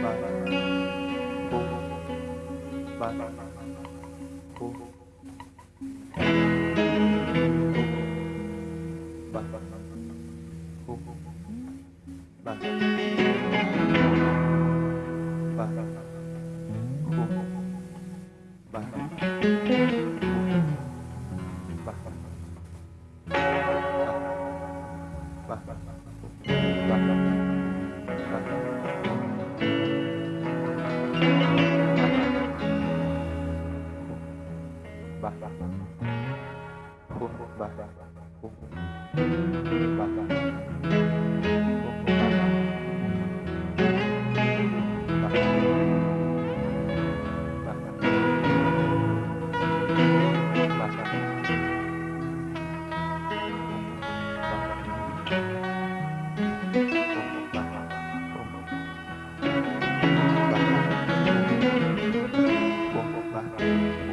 Bye. Bye. Bah,